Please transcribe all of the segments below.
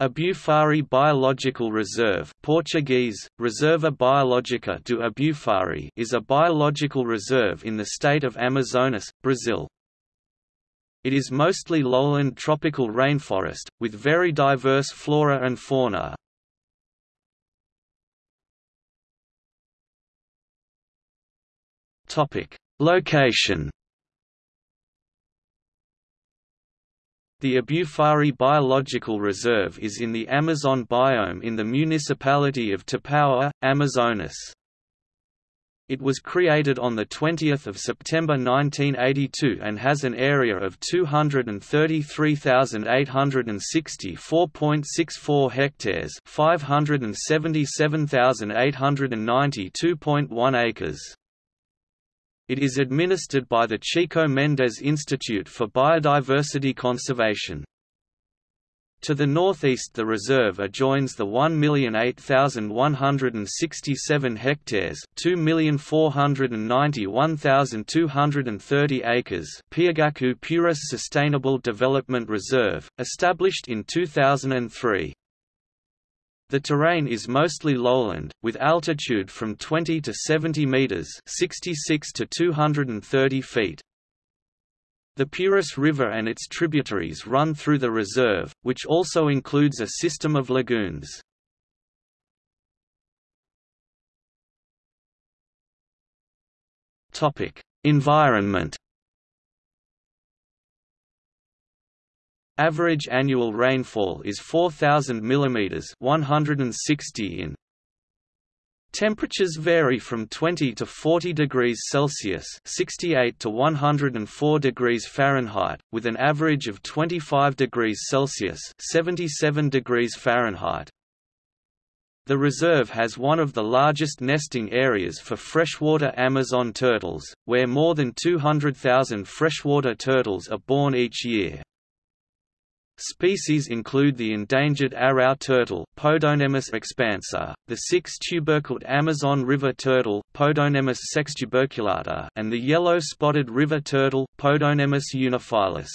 Abufari Biological Reserve Portuguese, Reserva Biológica do Abufari is a biological reserve in the state of Amazonas, Brazil. It is mostly lowland tropical rainforest, with very diverse flora and fauna. Location The Abufari Biological Reserve is in the Amazon biome in the municipality of Tapauá, Amazonas. It was created on 20 September 1982 and has an area of 233,864.64 hectares 577,892.1 acres. It is administered by the Chico Mendes Institute for Biodiversity Conservation. To the northeast the reserve adjoins the 1,008,167 hectares 2,491,230 acres Piagaçu Purus Sustainable Development Reserve, established in 2003. The terrain is mostly lowland, with altitude from 20 to 70 meters (66 to 230 feet). The Purus River and its tributaries run through the reserve, which also includes a system of lagoons. Topic: Environment Average annual rainfall is 4000 mm 160 in. Temperatures vary from 20 to 40 degrees Celsius (68 to 104 degrees Fahrenheit), with an average of 25 degrees Celsius (77 degrees Fahrenheit). The reserve has one of the largest nesting areas for freshwater Amazon turtles, where more than 200,000 freshwater turtles are born each year. Species include the endangered arrow turtle Podocnemis expansa, the six-tubercled Amazon river turtle Podocnemis sextuberculata, and the yellow-spotted river turtle Podocnemis unifilis.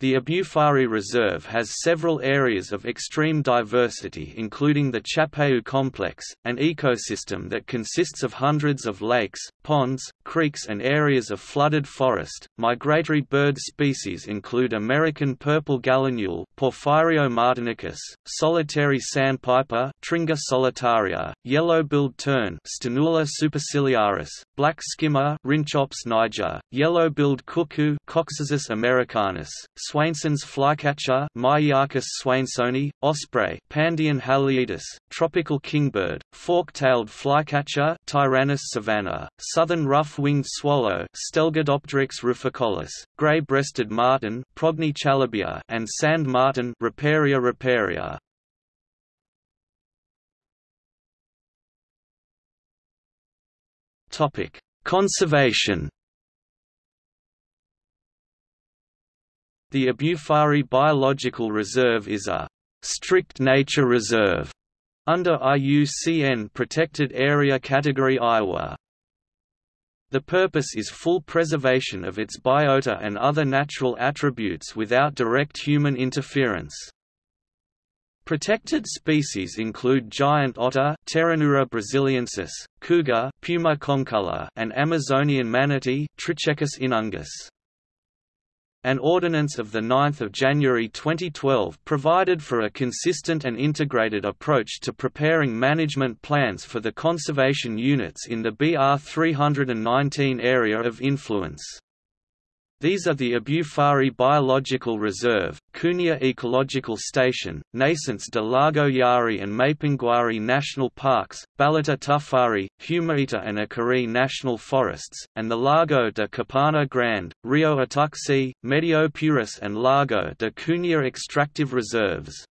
The Abufari Reserve has several areas of extreme diversity including the Chapéu complex, an ecosystem that consists of hundreds of lakes, ponds, creeks and areas of flooded forest. Migratory bird species include American purple gallinule Porphyrio martinicus, solitary sandpiper Tringa solitaria, yellow-billed tern Sternula superciliaris, black skimmer Rhynchops niger, yellow-billed cuckoo Coccyzus americanus, Swainson's flycatcher Myiarchus swainsoni, osprey Pandion haliaetus, tropical kingbird, fork-tailed flycatcher Tyrannus savana, southern rough-winged swallow Stelgidopteryx ruficollis, gray-breasted martin Progne chalybea and sand martin Riparia riparia. Topic: Conservation The Abufari Biological Reserve is a strict nature reserve under IUCN Protected Area Category Ia. The purpose is full preservation of its biota and other natural attributes without direct human interference. Protected species include giant otter Pteronura brasiliensis, cougar Puma concolor, and Amazonian manatee Trichechus inunguis. An ordinance of 9 January 2012 provided for a consistent and integrated approach to preparing management plans for the conservation units in the BR 319 area of influence. These are the Abufari Biological Reserve, Cunha Ecological Station, Nascentes de Lago Yari and Mapinguari National Parks, Balata Tufari, Humaita and Acari National Forests, and the Lago de Capana Grande, Rio Ituxi, Medio Purus and Lago de Cunha Extractive Reserves.